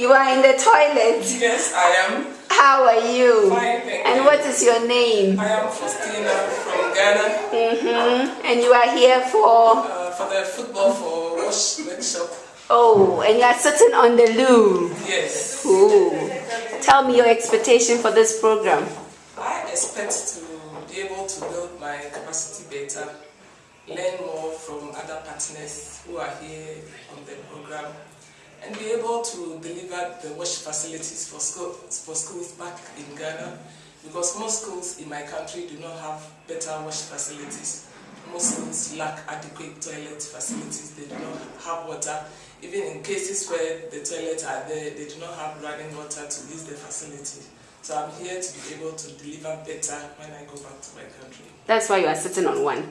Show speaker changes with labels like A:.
A: You are in the toilet.
B: Yes, I am.
A: How are you?
B: Fine, thank
A: and
B: you.
A: what is your name?
B: I am Faustina from Ghana
A: Mm-hmm. And you are here for
B: uh, for the football for wash workshop.
A: oh, and you are sitting on the loo.
B: Yes.
A: Ooh. Tell me your expectation for this program.
B: I expect to be able to build my capacity better, learn more from other partners who are here on the program, to deliver the wash facilities for, school, for schools back in Ghana because most schools in my country do not have better wash facilities. Most schools lack adequate toilet facilities, they do not have water. Even in cases where the toilets are there, they do not have running water to use the facility. So I'm here to be able to deliver better when I go back to my country.
A: That's why you are sitting on one.